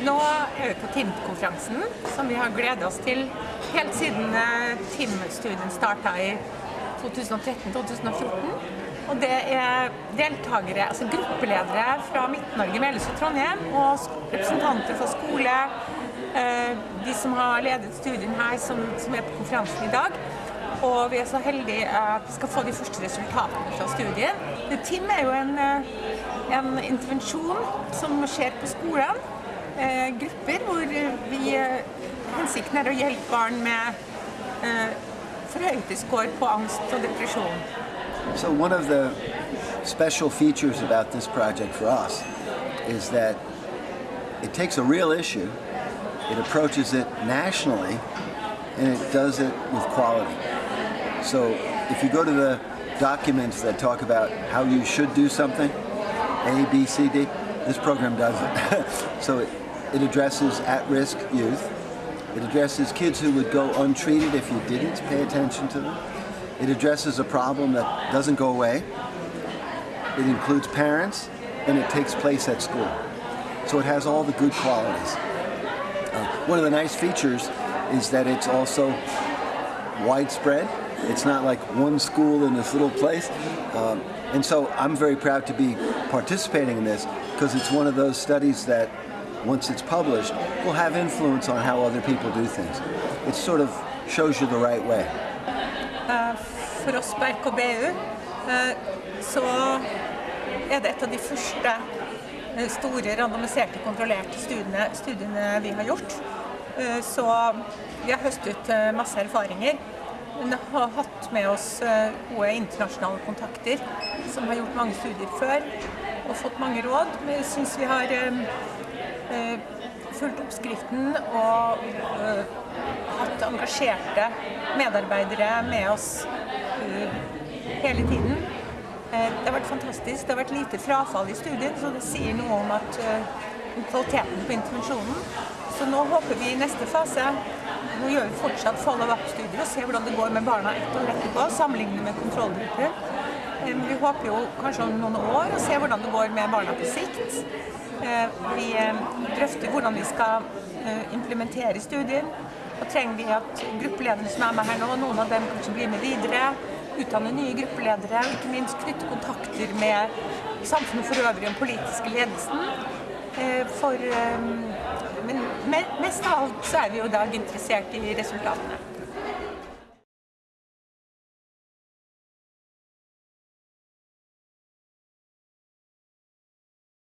Nå er vi på TIM-konferansen, som vi har gledet oss til helt siden eh, TIM-studien starta i 2013-2014. Og det er deltakere, altså gruppeledere fra Midt-Norge, Melhus og Trondheim, og representanter fra skole, eh, de som har ledet studien her, som, er på konferansen i dag. Og vi er så heldige at vi skal få de første resultatene fra studien. TIM er jo en, eh, en intervensjon som skjer på skolen grupper hvor vi hensikten er å hjelpe barn med eh, score på angst og depresjon. So one of the special features about this project for us is that it takes a real issue, it approaches it nationally, and it does it with quality. So if you go to the documents that talk about how you should do something, A, B, C, D, this program does it. so it, it addresses at-risk youth. It addresses kids who would go untreated if you didn't pay attention to them. It addresses a problem that doesn't go away. It includes parents, and it takes place at school. So it has all the good qualities. Uh, one of the nice features is that it's also widespread. It's not like one school in this little place. Um, and so I'm very proud to be participating in this because it's one of those studies that once it's published, will have influence on how other people do things. It sort of shows you the right way. Uh, for oss på RKBU uh, så er det et av de første uh, store randomiserte, kontrollerte studiene, studiene vi har gjort. Så vi har høstet masse erfaringer. Har hatt med oss gode internasjonale kontakter som har gjort mange studier før og fått mange råd. Men jeg syns vi har Eh, fulgt oppskriften og hatt engasjerte medarbeidere med oss hele tiden. Det har vært fantastisk. Det har vært lite frafall i studien, så det sier noe om at kvaliteten på intervensjonen. Så nå håper vi i neste fase Nå gjør vi fortsatt follow-up-studier og ser hvordan det går med barna ett år etterpå, sammenlignet med kontrollgrupper. Vi håper jo kanskje om noen år å se hvordan det går med barna på sikt. Eh, vi eh, drøfter hvordan vi skal eh, implementere studien. Og trenger vi at gruppelederne som er med her nå, noen av dem kanskje blir med videre. Utdanne nye gruppeledere, ikke minst knytte kontakter med samfunnet for øvrig og den politiske ledelsen. For, men mest av alt så er vi jo i dag interessert i resultatene.